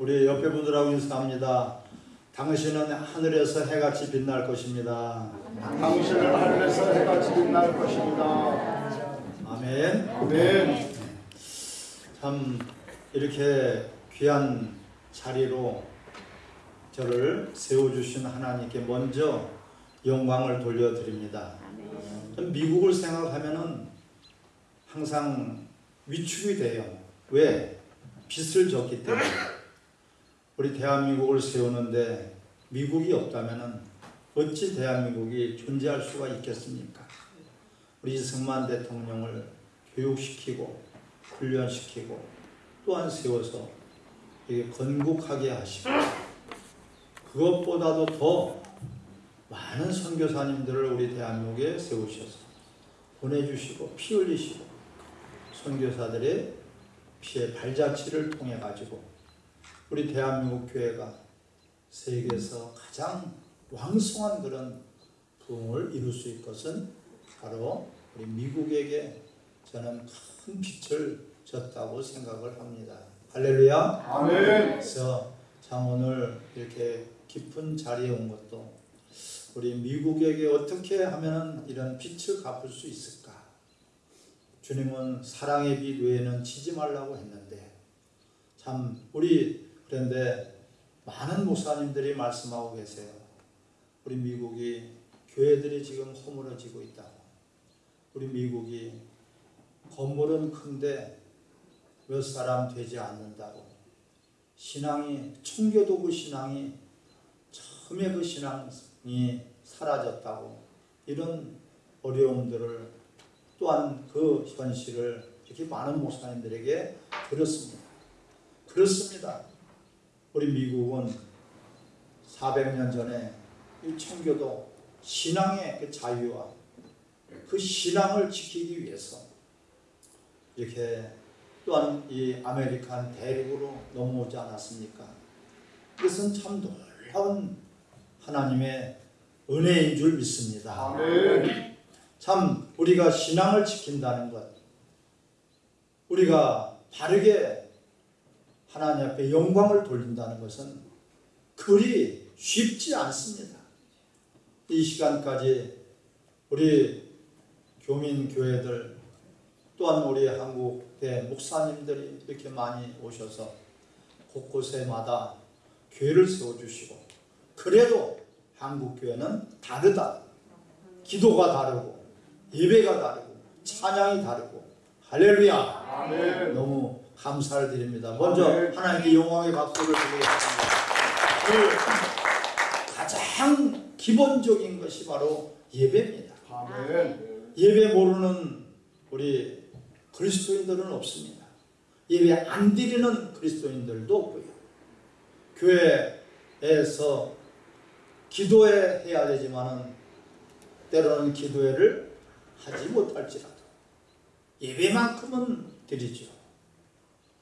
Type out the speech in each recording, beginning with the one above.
우리 옆에 분들하고 인사합니다. 당신은 하늘에서 해같이 빛날 것입니다. 당신을 하늘에서 해같이 빛날 것입니다. 아멘. 아멘. 참 이렇게 귀한 자리로 저를 세워주신 하나님께 먼저 영광을 돌려드립니다. 전 미국을 생각하면은 항상 위축이 돼요. 왜? 빚을 졌기 때문에. 우리 대한민국을 세우는데 미국이 없다면은 어찌 대한민국이 존재할 수가 있겠습니까? 우리 이승만 대통령을 교육시키고 훈련시키고 또한 세워서 건국하게 하시고 그것보다도 더 많은 선교사님들을 우리 대한민국에 세우셔서 보내주시고 피 흘리시고 선교사들의 피의 발자취를 통해 가지고 우리 대한민국 교회가 세계에서 가장 왕성한 그런 부흥을 이룰 수 있을 것은 바로 우리 미국에게 저는 큰 빛을 졌다고 생각을 합니다. 할렐루야. 아멘. 그래서 참 오늘 이렇게 깊은 자리에 온 것도 우리 미국에게 어떻게 하면 이런 빛을 갚을 수 있을까? 주님은 사랑의 빛 외에는 지지 말라고 했는데 참 우리 그런데 많은 목사님들이 말씀하고 계세요. 우리 미국이 교회들이 지금 허물어지고 있다고. 우리 미국이 건물은 큰데 몇 사람 되지 않는다고. 신앙이 청교도 그 신앙이 처음에 그 신앙이 사라졌다고 이런 어려움들을 또한 그 현실을 이렇게 많은 목사님들에게 들었습니다. 그렇습니다. 우리 미국은 400년 전에 이 청교도 신앙의 그 자유와 그 신앙을 지키기 위해서 이렇게 또한 이 American 대륙으로 넘어오지 않았습니까? 이것은 참 놀라운 하나님의 은혜인 줄 믿습니다. 아멘. 참 우리가 신앙을 지킨다는 것, 우리가 바르게 하나님 앞에 영광을 돌린다는 것은 그리 쉽지 않습니다. 이 시간까지 우리 교민 교회들 또한 우리 한국의 목사님들이 이렇게 많이 오셔서 곳곳에마다 교회를 세워주시고 그래도 한국 교회는 다르다. 기도가 다르고 예배가 다르고 찬양이 다르고 할렐루야. 아멘. 너무 감사를 드립니다. 먼저 아멘. 하나님께 영광의 박수를 드리겠습니다. 그 가장 기본적인 것이 바로 예배입니다. 아멘. 예배 모르는 우리 그리스도인들은 없습니다. 예배 안 드리는 그리스도인들도 없고요. 교회에서 기도회 해야 되지만은 때로는 기도회를 하지 못할지라도 예배만큼은 드리죠.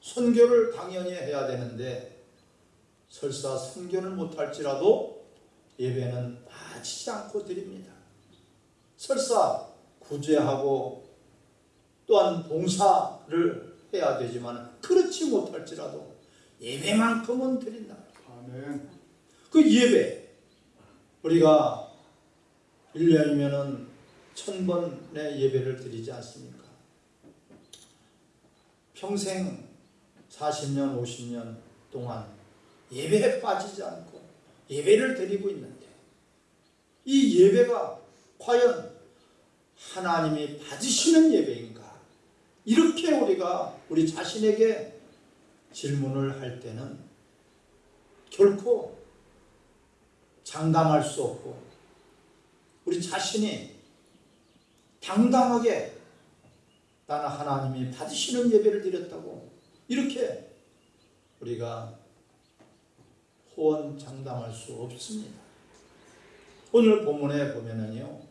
선교를 당연히 해야 되는데 설사 선교를 못할지라도 예배는 빠지지 않고 드립니다. 설사 구제하고 또한 봉사를 해야 되지만 그렇지 못할지라도 예배만큼은 드린다. 아멘. 그 예배 우리가 1년이면은 천 번의 예배를 드리지 않습니까? 평생 40년, 50년 동안 예배에 빠지지 않고 예배를 드리고 있는데 이 예배가 과연 하나님이 받으시는 예배인가? 이렇게 우리가 우리 자신에게 질문을 할 때는 결코 장담할 수 없고 우리 자신이 당당하게 나는 하나님이 받으시는 예배를 드렸다고 이렇게 우리가 호언 장담할 수 없습니다. 오늘 본문에 보면은요,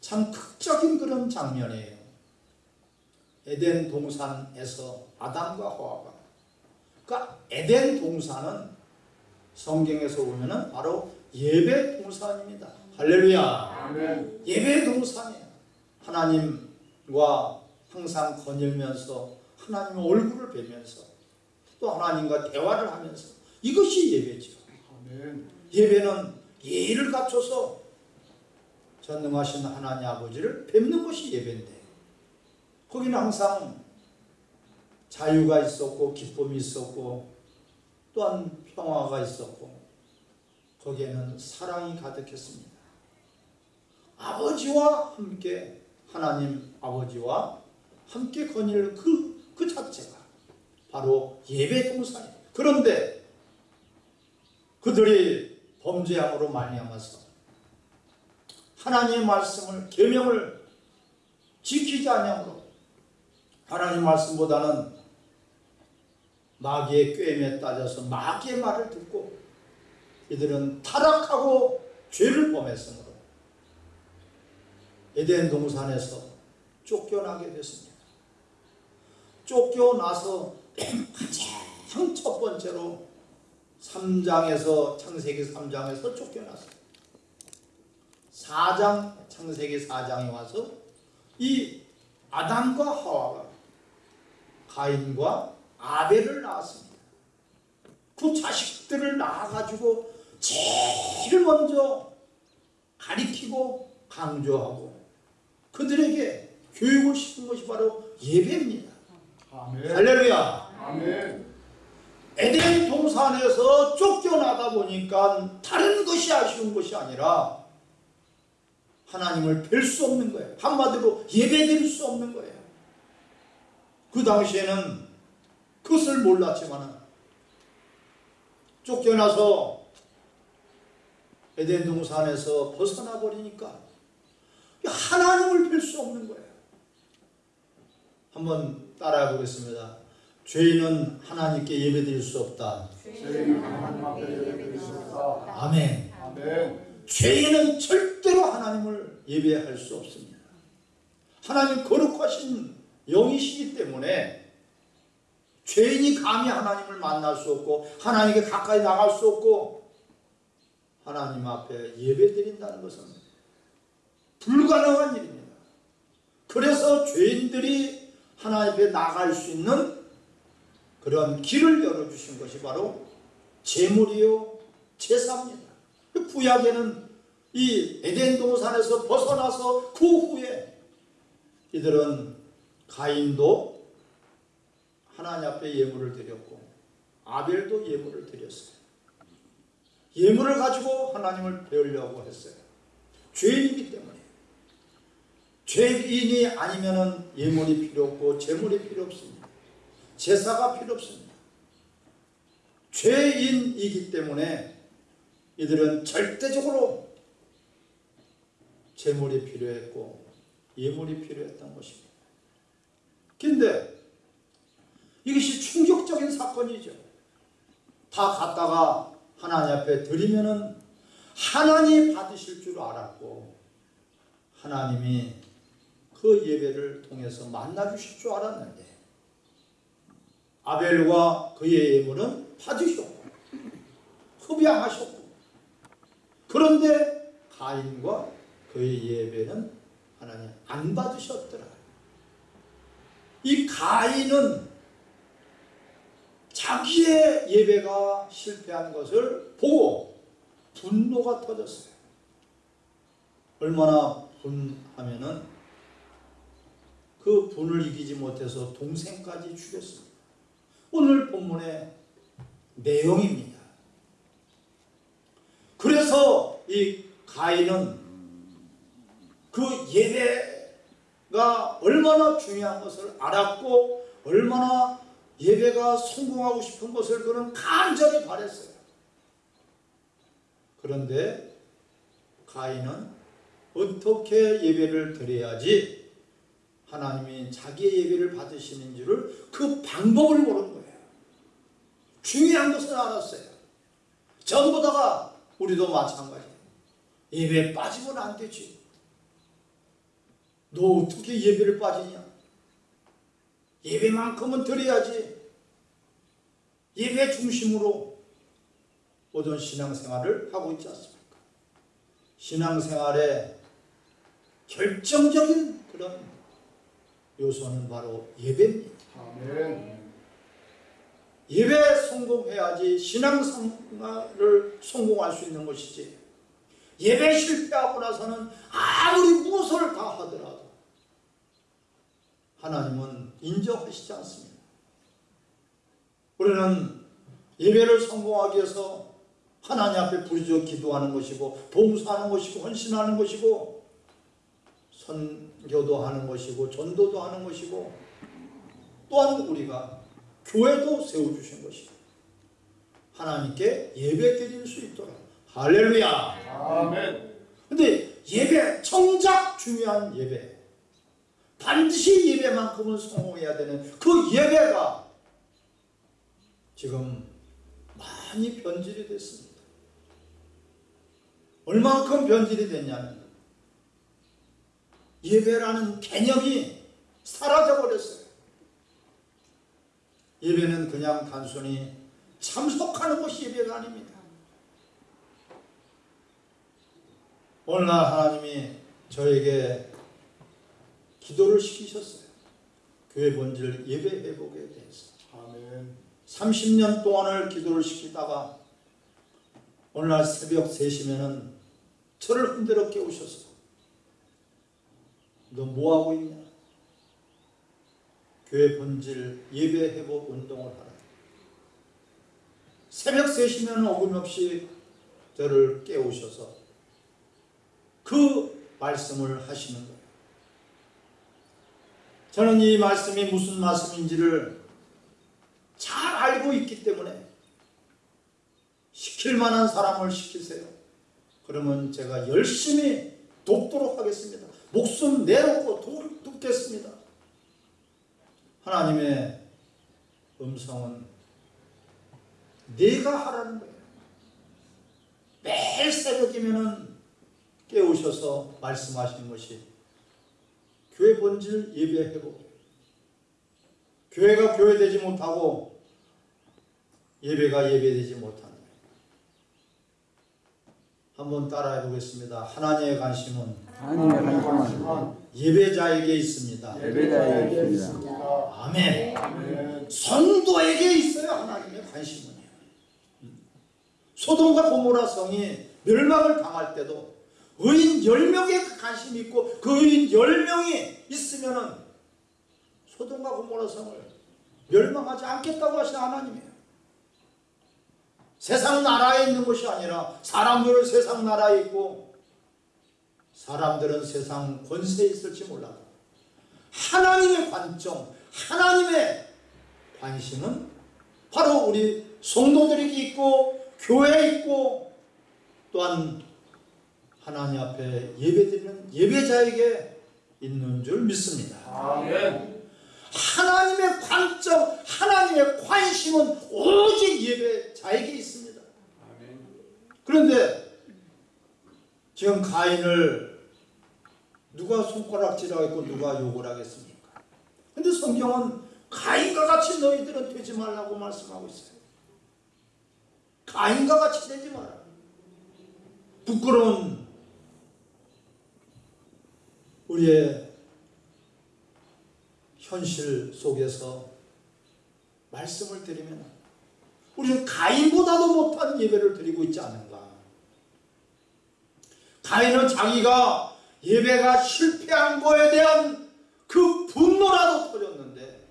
참 극적인 그런 장면이에요. 에덴 동산에서 아담과 하와가 그 에덴 동산은 성경에서 보면은 바로 예배 동산입니다. 할렐루야. 아멘. 예배 동산이에요. 하나님과 항상 거닐면서 하나님의 얼굴을 뵈면서 또 하나님과 대화를 하면서 이것이 예배죠. 아멘. 예배는 예의를 갖춰서 전능하신 하나님 아버지를 뵙는 것이 예배인데 거기는 항상 자유가 있었고 기쁨이 있었고 또한 평화가 있었고 거기에는 사랑이 가득했습니다. 아버지와 함께 하나님 아버지와 함께 거닐 그, 그 자체가 바로 예배 동산이에요. 그런데 그들이 범죄함으로 말미암아서 하나님의 말씀을 계명을 지키지 아니함으로 하나님 말씀보다는 마귀의 꾀임에 따져서 마귀의 말을 듣고 이들은 타락하고 죄를 범했으므로 에덴 동산에서 쫓겨나게 됐습니다. 쫓겨나서 가장 첫 번째로 3장에서 창세기 3장에서 쫓겨났어요. 4장 창세기 4장에 와서 이 아담과 하와가 가인과 아벨을 낳았습니다. 그 자식들을 낳아가지고 제일 먼저 가리키고 강조하고 그들에게 교육을 시킨 것이 바로 예배입니다. 아멘. 할렐루야. 아멘. 에덴 동산에서 쫓겨나다 보니까 다른 것이 아쉬운 것이 아니라 하나님을 뵐 수 없는 거예요. 한마디로 예배드릴 수 없는 거예요. 그 당시에는 그것을 몰랐지만 쫓겨나서 에덴 동산에서 벗어나 버리니까 하나님을 뵐 수 없는 거예요. 한번 따라해 보겠습니다. 죄인은 하나님께 예배드릴 수 없다. 아멘. 아멘. 죄인은 절대로 하나님을 예배할 수 없습니다. 하나님 거룩하신 영이시기 때문에 죄인이 감히 하나님을 만날 수 없고 하나님께 가까이 나갈 수 없고 하나님 앞에 예배드린다는 것은 불가능한 일입니다. 그래서 죄인들이 하나님 앞에 나갈 수 있는 그런 길을 열어주신 것이 바로 제물이요 제사입니다. 그 구약에는 이 에덴 동산에서 벗어나서 그 후에 이들은 가인도 하나님 앞에 예물을 드렸고 아벨도 예물을 드렸어요. 예물을 가지고 하나님을 배우려고 했어요. 죄인이기 때문에 죄인이 아니면은 예물이 필요 없고 제물이 필요 없습니다. 제사가 필요 없습니다. 죄인이기 때문에 이들은 절대적으로 제물이 필요했고 예물이 필요했던 것입니다. 근데 이것이 충격적인 사건이죠. 다 갖다가 하나님 앞에 드리면은 하나님 받으실 줄 알았고 하나님이 그 예배를 통해서 만나 주실 줄 알았는데 아벨과 그의 예물은 받으셨고 흡양하셨고 그런데 가인과 그의 예배는 하나님 안 받으셨더라. 이 가인은 자기의 예배가 실패한 것을 보고 분노가 터졌어요. 얼마나 분하면은 그 분을 이기지 못해서 동생까지 죽였습니다. 오늘 본문의 내용입니다. 그래서 이 가인은 그 예배가 얼마나 중요한 것을 알았고 얼마나 예배가 성공하고 싶은 것을 그는 간절히 바랬어요. 그런데 가인은 어떻게 예배를 드려야지 하나님이 자기의 예배를 받으시는 줄을 그 방법을 모르는 거예요. 중요한 것은 알았어요. 전부 다가 우리도 마찬가지예요. 예배에 빠지면 안 되지. 너 어떻게 예배를 빠지냐? 예배만큼은 드려야지. 예배 중심으로 모든 신앙생활을 하고 있지 않습니까? 신앙생활의 결정적인 그런 요소는 바로 예배입니다. 아멘. 예배 성공해야지 신앙생활을 성공할 수 있는 것이지 예배 실패하고 나서는 아무리 무엇을 다 하더라도 하나님은 인정하시지 않습니다. 우리는 예배를 성공하기 위해서 하나님 앞에 부르짖어 기도하는 것이고 봉사하는 것이고 헌신하는 것이고 선교도 하는 것이고 전도도 하는 것이고 또한 우리가 교회도 세워주신 것이고 하나님께 예배 드릴 수 있도록 할렐루야 아멘. 근데 예배 정작 중요한 예배 반드시 예배만큼은 성공해야 되는 그 예배가 지금 많이 변질이 됐습니다. 얼만큼 변질이 됐냐면 예배라는 개념이 사라져 버렸어요. 예배는 그냥 단순히 참석하는 것이 예배가 아닙니다. 오늘날 하나님이 저에게 기도를 시키셨어요. 교회 본질 예배 회복에 대해서. 아멘. 30년 동안을 기도를 시키다가 오늘날 새벽 3시면은 저를 흔들어 깨우셔서 너 뭐하고 있냐? 교회 본질 예배 회복 운동을 하라. 새벽 3시면 어김없이 저를 깨우셔서 그 말씀을 하시는 거예요. 저는 이 말씀이 무슨 말씀인지를 잘 알고 있기 때문에 시킬 만한 사람을 시키세요. 그러면 제가 열심히 돕도록 하겠습니다. 목숨 내놓고 도, 돕겠습니다. 하나님의 음성은 내가 하라는 거예요. 매일 새벽이면은 깨우셔서 말씀하시는 것이 교회 본질 예배 회복이에요. 교회가 교회되지 못하고 예배가 예배되지 못한다. 한번 따라해 보겠습니다. 하나님의 관심은 하나님의 관심은 예배자에게 있습니다. 예배자에게 있습니다. 아멘. 아멘. 성도에게 있어요 하나님의 관심은요. 소돔과 고모라 성이 멸망을 당할 때도 의인 10명에 관심이 있고 그 의인 10명이 있으면 은 소돔과 고모라 성을 멸망하지 않겠다고 하신 하나님이에요. 세상 나라에 있는 것이 아니라 사람들은 세상 나라에 있고 사람들은 세상 권세에 있을지 몰라도 하나님의 관점, 하나님의 관심은 바로 우리 성도들에게 있고 교회에 있고 또한 하나님 앞에 예배드리는 예배자에게 있는 줄 믿습니다. 아멘. 하나님의 관점, 하나님의 관심은 오직 예배자에게 있습니다. 그런데 지금 가인을 누가 손가락질하고 누가 욕을 하겠습니까? 근데 성경은 가인과 같이 너희들은 되지 말라고 말씀하고 있어요. 가인과 같이 되지 마라. 부끄러운 우리의 현실 속에서 말씀을 드리면 우리는 가인보다도 못한 예배를 드리고 있지 않은가. 가인은 자기가 예배가 실패한 거에 대한 그 분노라도 터졌는데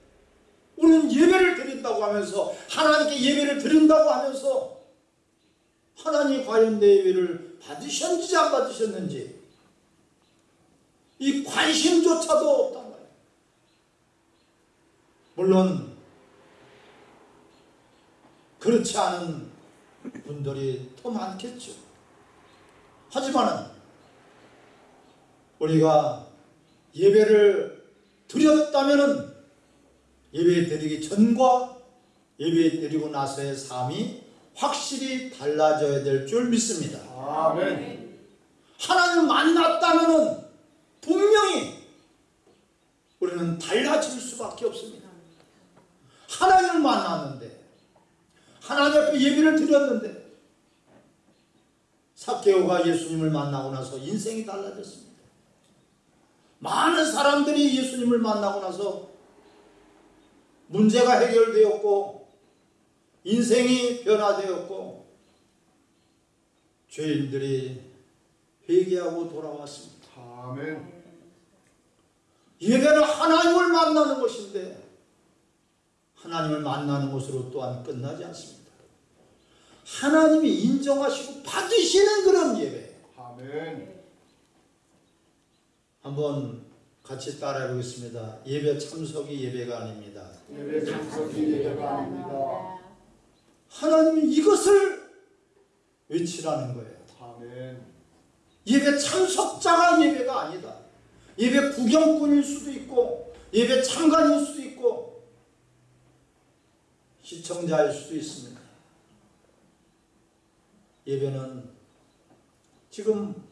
우리는 예배를 드린다고 하면서 하나님께 예배를 드린다고 하면서 하나님 과연 내 예배를 받으셨는지 안 받으셨는지 이 관심조차도 말이에요. 물론 그렇지 않은 분들이 더 많겠죠. 하지만 우리가 예배를 드렸다면은 예배 드리기 전과 예배 드리고 나서의 삶이 확실히 달라져야 될 줄 믿습니다. 아멘. 하나님을 만났다면은 분명히 우리는 달라질 수밖에 없습니다. 하나님을 만났는데 하나님 앞에 예배를 드렸는데 사케오가 예수님을 만나고 나서 인생이 달라졌습니다. 많은 사람들이 예수님을 만나고 나서 문제가 해결되었고 인생이 변화되었고 죄인들이 회개하고 돌아왔습니다. 아멘. 예배는 하나님을 만나는 것인데 하나님을 만나는 것으로 또한 끝나지 않습니다. 하나님이 인정하시고 받으시는 그런 예배. 아멘. 한번 같이 따라해 보겠습니다. 예배 참석이 예배가 아닙니다. 예배 참석이 예배가 아닙니다. 하나님이 이것을 외치라는 거예요. 아멘. 예배 참석자가 예배가 아니다. 예배 구경꾼일 수도 있고 예배 참관일 수도 있고 시청자일 수도 있습니다. 예배는 지금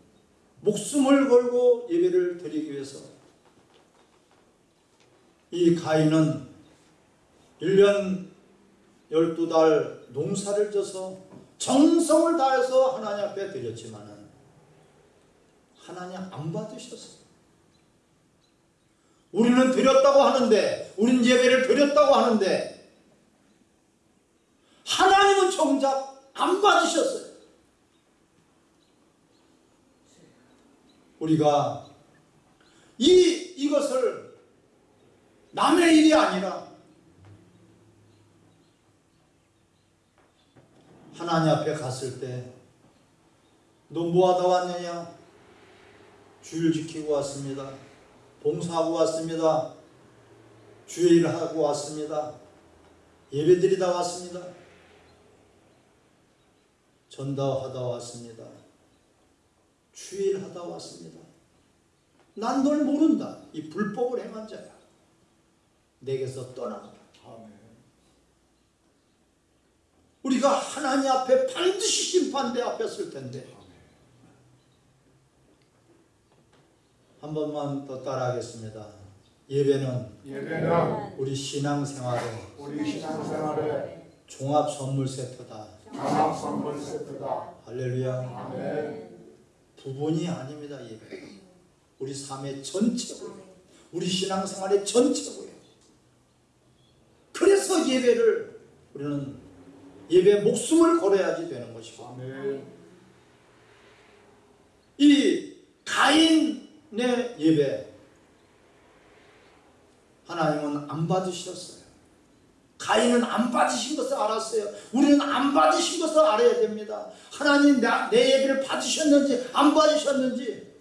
목숨을 걸고 예배를 드리기 위해서 이 가인은 1년 12달 농사를 져서 정성을 다해서 하나님 앞에 드렸지만은 하나님 안 받으셨어요. 우리는 드렸다고 하는데, 우리는 예배를 드렸다고 하는데, 하나님은 정작 안 받으셨어요. 우리가 이, 이것을 남의 일이 아니라 하나님 앞에 갔을 때, 너 뭐하다 왔느냐? 주일 지키고 왔습니다. 봉사하고 왔습니다. 주일 하고 왔습니다. 예배 드리다 왔습니다. 전도하다 왔습니다. 주일 하다 왔습니다. 난 널 모른다. 이 불법을 행한 자야. 내게서. 아멘. 우리가 하나님 앞에 반드시 심판대 앞에 설 텐데 한 번만 더 따라하겠습니다. 예배는 예배는 우리 신앙생활의 우리 신앙생활의 종합 선물 세트다. 종합 선물 세트다. 할렐루야. 아멘. 부분이 아닙니다. 예배. 우리 삶의 전체고요. 우리 신앙생활의 전체고요. 그래서 예배를 우리는 예배 목숨을 걸어야지 되는 것이고 아멘. 이 가인의 예배 하나님은 안 받으셨어요. 가인은 안 받으신 것을 알았어요. 우리는 안 받으신 것을 알아야 됩니다. 하나님 나, 내 예배를 받으셨는지 안 받으셨는지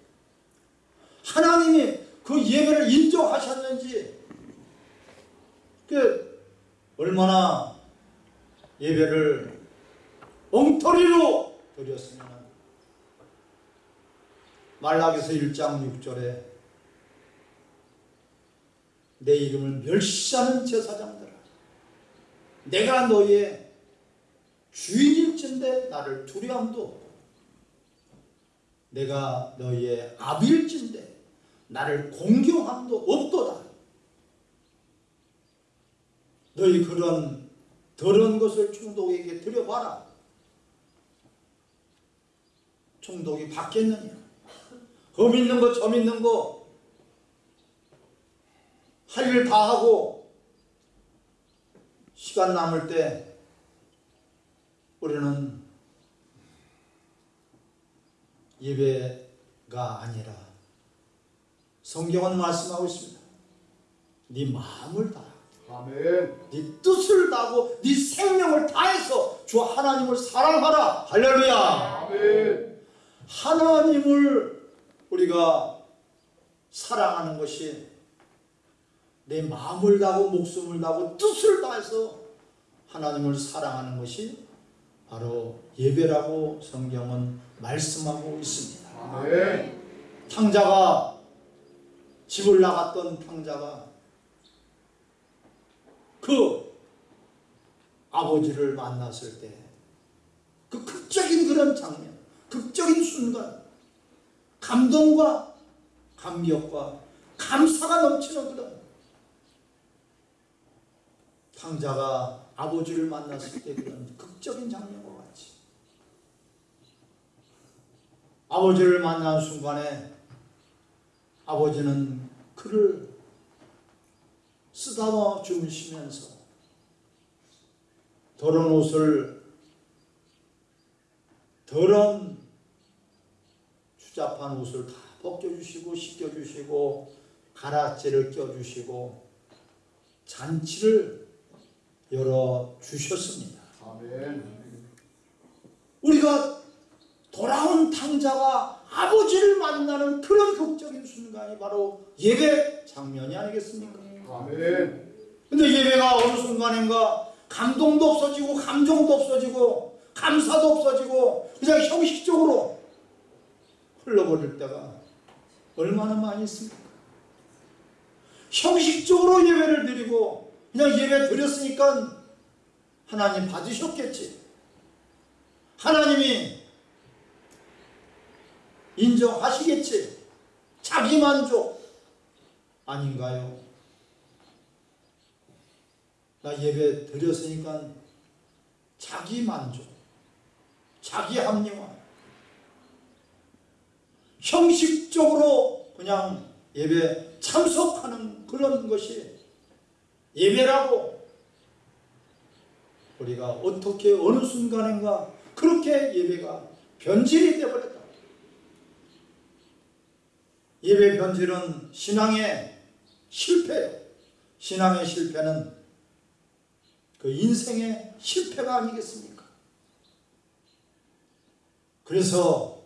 하나님이 그 예배를 인정하셨는지 그 얼마나 예배를 엉터리로 드렸으면 말라기서 1장 6절에 내 이름을 멸시하는 제사장들아 내가 너의 주인일진데 나를 두려움도 없고 내가 너의 아비일진데 나를 공경함도 없도다. 너희 그런 더러운 것을 총독에게 드려봐라. 총독이 받겠느냐? 험 있는 거, 점 있는 거, 할 일 다 하고, 시간 남을 때, 우리는 예배가 아니라, 성경은 말씀하고 있습니다. 네 마음을 다하 아멘. 네 뜻을 다하고, 네 생명을 다해서 주 하나님을 사랑하라. 할렐루야! 아멘. 하나님을 우리가 사랑하는 것이 내 마음을 다하고 목숨을 다하고 뜻을 다해서 하나님을 사랑하는 것이 바로 예배라고 성경은 말씀하고 있습니다. 탕자가 집을 나갔던 탕자가 그 아버지를 만났을 때 그 극적인 그런 장면, 극적인 순간, 감동과 감격과 감사가 넘치는 그런 탕자가 아버지를 만났을 때 그런 극적인 장면과 같이. 아버지를 만난 순간에 아버지는 그를 쓰다듬어 주무시면서 더러운 옷을 더러운 추잡한 옷을 다 벗겨주시고 씻겨주시고 가라지를 껴주시고 잔치를 열어 주셨습니다. 아멘. 우리가 돌아온 탕자가 아버지를 만나는 그런 극적인 순간이 바로 예배 장면이 아니겠습니까? 아멘. 근데 예배가 어느 순간인가 감동도 없어지고 감정도 없어지고 감사도 없어지고 그냥 형식적으로 흘러버릴 때가 얼마나 많이 있습니까? 형식적으로 예배를 드리고 그냥 예배 드렸으니까 하나님 받으셨겠지. 하나님이 인정하시겠지. 자기 만족 아닌가요? 나 예배 드렸으니까 자기 만족, 자기 합리화, 형식적으로 그냥 예배 참석하는 그런 것이 예배라고 우리가 어떻게 어느 순간인가 그렇게 예배가 변질이 되어버렸다. 예배 변질은 신앙의 실패예요. 신앙의 실패는 그 인생의 실패가 아니겠습니까? 그래서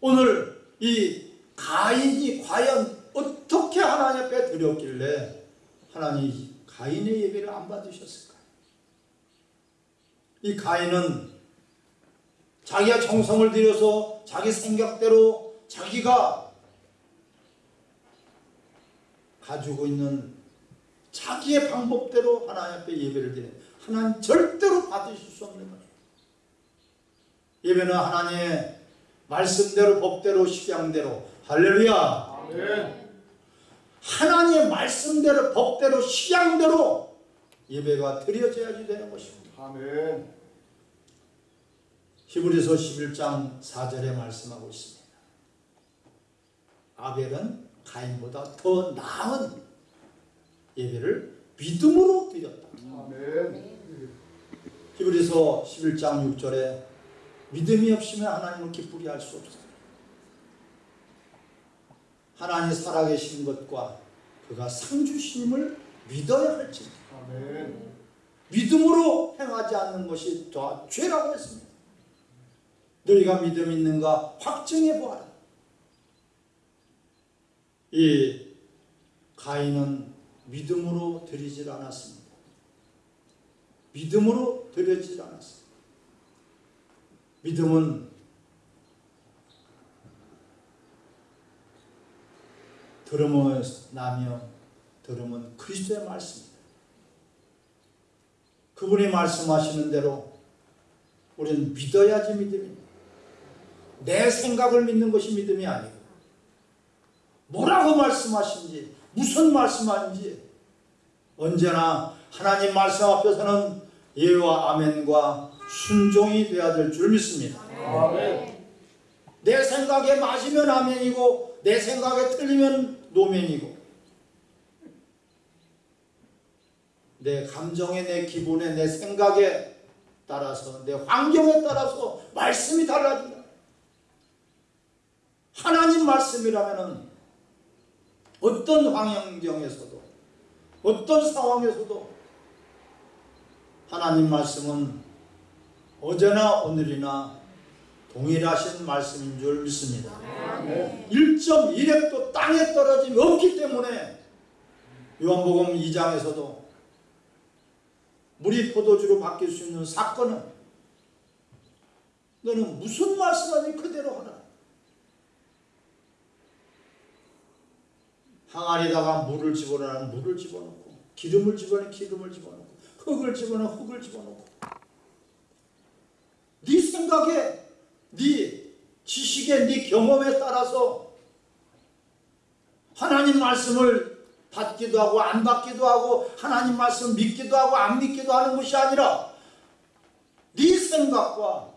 오늘 이 가인이 과연 어떻게 하나님 앞에 드렸길래 하나님이 가인의 예배를 안 받으셨을까요? 이 가인은 자기가 정성을 들여서 자기 생각대로 자기가 가지고 있는 자기의 방법대로 하나님 앞에 예배를 드리는 하나님 절대로 받으실 수 없는 거예요. 예배는 하나님의 말씀대로 법대로 식양대로 할렐루야 아멘. 하나님의 말씀대로 법대로 식양대로 예배가 드려져야지 되는 것입니다. 아멘. 히브리서 11장 4절에 말씀하고 있습니다. 아벨은 가인보다 더 나은 예배를 믿음으로 드렸다. 아멘. 히브리서 11장 6절에 믿음이 없으면 하나님을 기쁘게 할 수 없어요. 하나님 살아계신 것과 그가 상 주심을 믿어야 할지 아멘. 믿음으로 행하지 않는 것이 더 죄라고 했습니다. 너희가 믿음 있는가 확증해 보아라. 이 가인은 믿음으로 드리질 않았습니다. 믿음으로 드리질 않았습니다. 믿음은 들음을 나며 들음은 그리스도의 말씀입니다. 그분이 말씀하시는 대로 우리는 믿어야지 믿음입니다. 내 생각을 믿는 것이 믿음이 아니고 뭐라고 말씀하신지 무슨 말씀하는지 언제나 하나님 말씀 앞에서는 예와 아멘과 순종이 되어야 될 줄 믿습니다. 아멘. 내 생각에 맞으면 아멘이고 내 생각에 틀리면 노멘이고 내 감정에 내 기분에 내 생각에 따라서 내 환경에 따라서 말씀이 달라진다. 하나님 말씀이라면은 어떤 환경에서도 어떤 상황에서도 하나님 말씀은 어제나 오늘이나 동일하신 말씀인 줄 믿습니다. 1.1획도 땅에 떨어짐이 없기 때문에 요한복음 2장에서도 물이 포도주로 바뀔 수 있는 사건은 너는 무슨 말씀하니 그대로 하라. 항아리다가 물을 집어넣으면 물을 집어넣고 기름을 집어넣으면 기름을 집어넣고 흙을 집어넣으면 흙을 집어넣고 네 생각에 네 지식에 네 경험에 따라서 하나님 말씀을 받기도 하고 안 받기도 하고 하나님 말씀 믿기도 하고 안 믿기도 하는 것이 아니라 네 생각과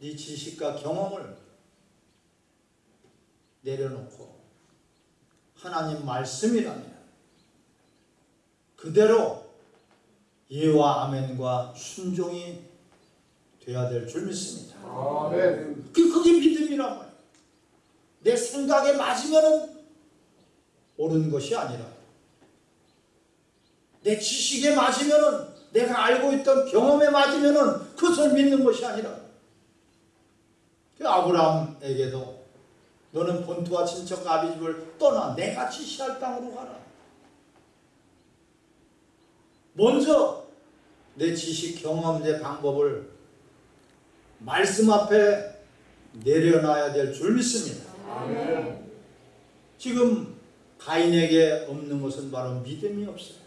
네 지식과 경험을 내려놓고 하나님 말씀이라면 그대로 예와 아멘과 순종이 돼야 될 줄 믿습니다. 아멘. 그 그게 믿음이란 말이에요. 내 생각에 맞으면은 옳은 것이 아니라 내 지식에 맞으면은 내가 알고 있던 경험에 맞으면은 그것을 믿는 것이 아니라 그 아브라함에게도 너는 본토와 친척 아비집을 떠나 내가 지시할 땅으로 가라. 먼저 내 지식 경험 내 방법을 말씀 앞에 내려놔야 될 줄 믿습니다. 아멘. 지금 가인에게 없는 것은 바로 믿음이 없어요.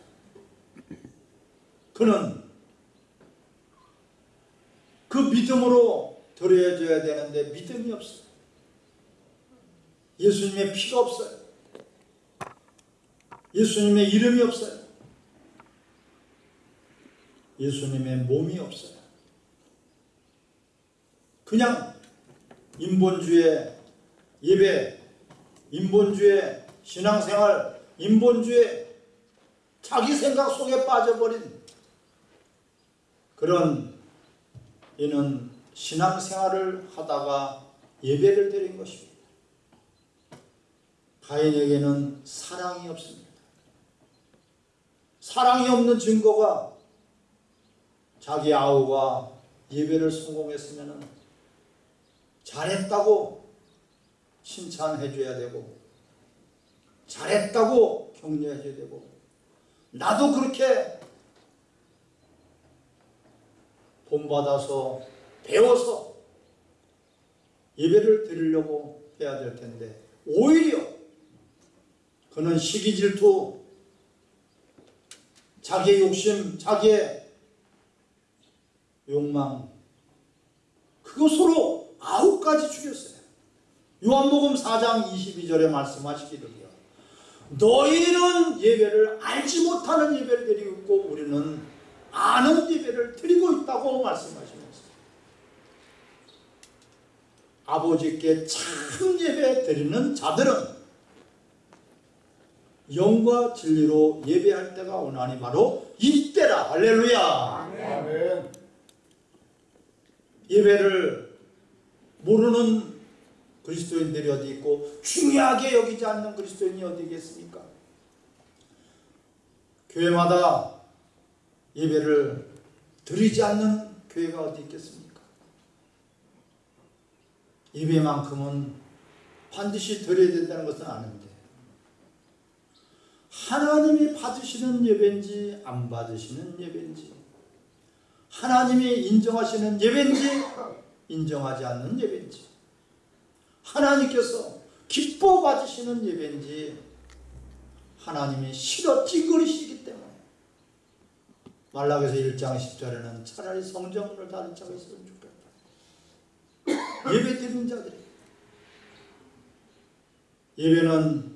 그는 그 믿음으로 드려줘야 되는데 믿음이 없어요. 예수님의 피가 없어요. 예수님의 이름이 없어요. 예수님의 몸이 없어요. 그냥 인본주의 예배, 인본주의 신앙생활, 인본주의 자기 생각 속에 빠져버린 그런 이는 신앙생활을 하다가 예배를 드린 것입니다. 가인에게는 사랑이 없습니다. 사랑이 없는 증거가 자기 아우가 예배를 성공했으면 잘했다고 칭찬해 줘야 되고 잘했다고 격려해 줘야 되고 나도 그렇게 본받아서 배워서 예배를 드리려고 해야 될 텐데 오히려 그는 시기 질투 자기의 욕심 자기의 욕망 그것으로 아홉 가지 죽였어요. 요한복음 4장 22절에 말씀하시기를요. 너희는 예배를 알지 못하는 예배를 드리고 있고 우리는 아는 예배를 드리고 있다고 말씀하시면서 아버지께 참 예배 드리는 자들은 영과 진리로 예배할 때가 오나니 바로 이때라 할렐루야 아멘. 예배를 모르는 그리스도인들이 어디 있고 중요하게 여기지 않는 그리스도인이 어디 있겠습니까? 교회마다 예배를 드리지 않는 교회가 어디 있겠습니까? 예배만큼은 반드시 드려야 된다는 것은 아는데 하나님이 받으시는 예배인지 안 받으시는 예배인지 하나님이 인정하시는 예배인지 인정하지 않는 예배인지 하나님께서 기뻐 받으시는 예배인지 하나님이 싫어 찌그리시기 때문에 말라기서 1장 10절에는 차라리 성전문을 닫은 자가 있으면 좋겠다 예배 드리는 자들이 예배는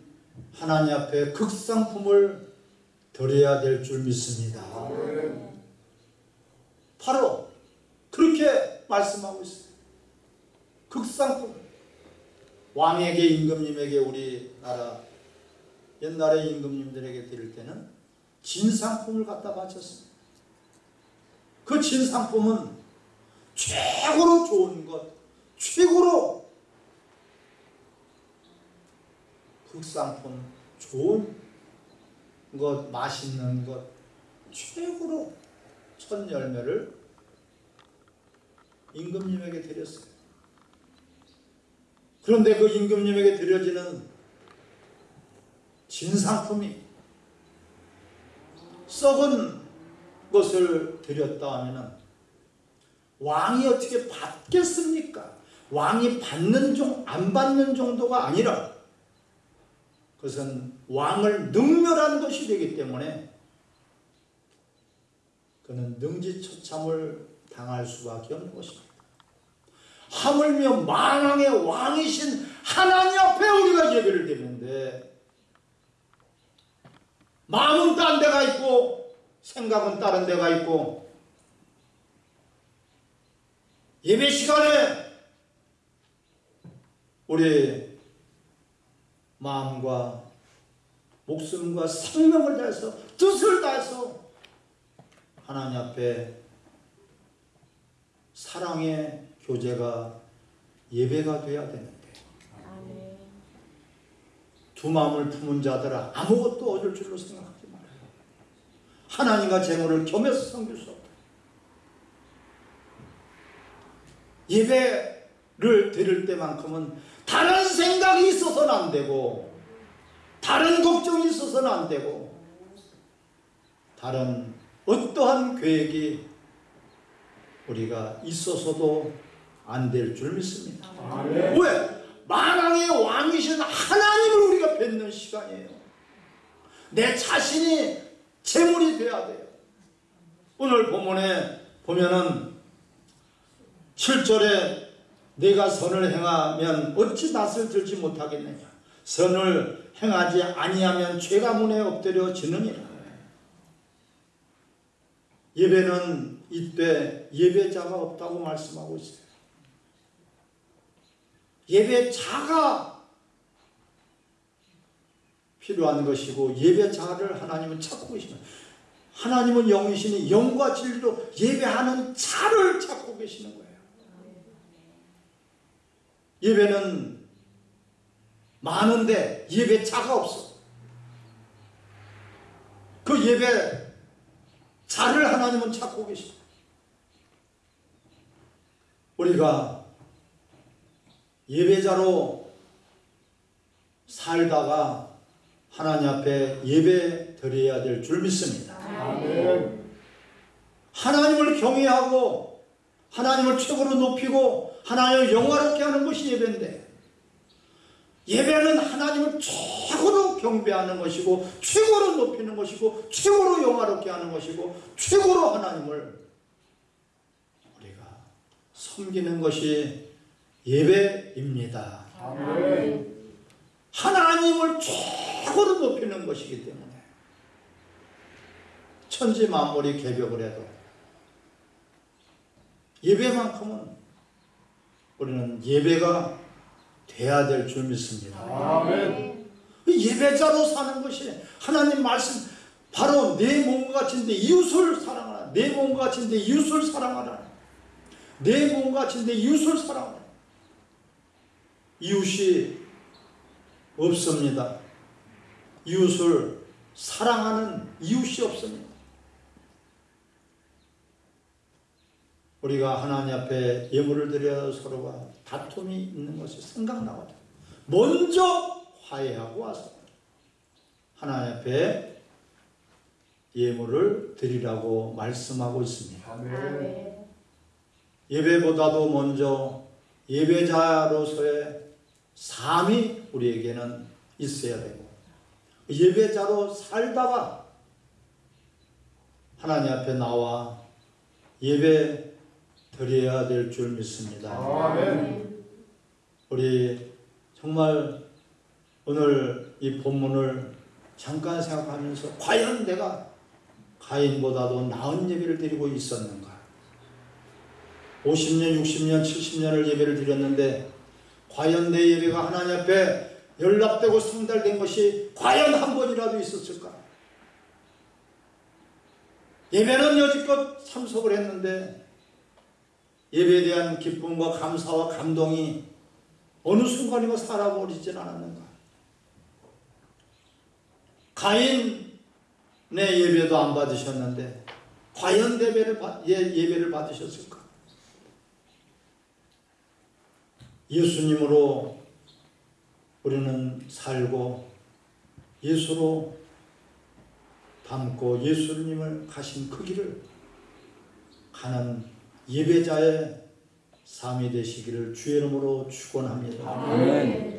하나님 앞에 극상품을 드려야 될 줄 믿습니다. 바로 그렇게 말씀하고 있어요. 극상품. 왕에게 임금님에게 우리나라 옛날에 임금님들에게 드릴 때는 진상품을 갖다 바쳤습니다. 그 진상품은 최고로 좋은 것, 최고로 극상품, 좋은 것, 맛있는 것, 최고로 첫 열매를 임금님에게 드렸어요. 그런데 그 임금님에게 드려지는 진상품이 썩은 것을 드렸다 하면 왕이 어떻게 받겠습니까? 왕이 받는 종, 안 받는 정도가 아니라 그것은 왕을 능멸한 것이 되기 때문에 그는 능지처참을 당할 수밖에 없는 것입니다. 하물며 만왕의 왕이신 하나님 앞에 우리가 예배를 드리는데 마음은 딴 데가 있고 생각은 다른 데가 있고 예배 시간에 우리 마음과 목숨과 생명을 다해서 뜻을 다해서 하나님 앞에 사랑의 교제가 예배가 돼야 되는데. 두 마음을 품은 자들아 아무것도 얻을 줄로 생각하지 말아요. 하나님과 재물을 겸해서 섬길 수 없다. 예배를 드릴 때만큼은 다른 생각이 있어서는 안 되고 다른 걱정이 있어서는 안 되고 다른 어떠한 계획이 우리가 있어서도 안 될 줄 믿습니다. 아멘. 왜? 만왕의 왕이신 하나님을 우리가 뵙는 시간이에요. 내 자신이 재물이 돼야 돼요. 오늘 본문에 보면은 7절에 내가 선을 행하면 어찌 낯을 들지 못하겠느냐. 선을 행하지 아니하면 죄가 문에 엎드려 지느니라. 예배는 이때 예배자가 없다고 말씀하고 있어요. 예배자가 필요한 것이고 예배자를 하나님은 찾고 계시는 하나님은 영이시니 영과 진리로 예배하는 자를 찾고 계시는 거예요. 예배는 많은데 예배자가 없어. 그 예배 자를 하나님은 찾고 계시다. 우리가 예배자로 살다가 하나님 앞에 예배 드려야 될 줄 믿습니다. 아멘. 하나님을 경외하고 하나님을 최고로 높이고 하나님을 영화롭게 하는 것이 예배인데 예배는 하나님을 최고로 경배하는 것이고 최고로 높이는 것이고 최고로 영화롭게 하는 것이고 최고로 하나님을 우리가 섬기는 것이 예배입니다. 아멘. 하나님을 최고로 높이는 것이기 때문에 천지 만물이 개벽을 해도 예배만큼은 우리는 예배가 돼야 될 줄 믿습니다. 아멘. 예배자로 사는 것이 하나님 말씀 바로 내 몸과 같은데 이웃을 사랑하라. 내 몸과 같은데 이웃을 사랑하라. 내 몸과 같은데 이웃을 사랑하라. 이웃이 없습니다. 이웃을 사랑하는 이웃이 없습니다. 우리가 하나님 앞에 예물을 드려 서로가 다툼이 있는 것이 생각나거든. 먼저 화해하고 와서 하나님 앞에 예물을 드리라고 말씀하고 있습니다. 아멘. 예배보다도 먼저 예배자로서의 삶이 우리에게는 있어야 되고 예배자로 살다가 하나님 앞에 나와 예배 드려야 될 줄 믿습니다. 아멘. 우리 정말 오늘 이 본문을 잠깐 생각하면서 과연 내가 가인보다도 나은 예배를 드리고 있었는가? 50년, 60년, 70년을 예배를 드렸는데 과연 내 예배가 하나님 앞에 연락되고 상달된 것이 과연 한 번이라도 있었을까? 예배는 여지껏 참석을 했는데 예배에 대한 기쁨과 감사와 감동이 어느 순간이고 살아버리진 않았는가? 가인의 예배도 안 받으셨는데 과연 예배를, 받- 예, 예배를 받으셨을까? 예수님으로 우리는 살고 예수로 닮고 예수님을 가신 그 길을 가는 예배자의 삶이 되시기를 주의 이름으로 축원합니다.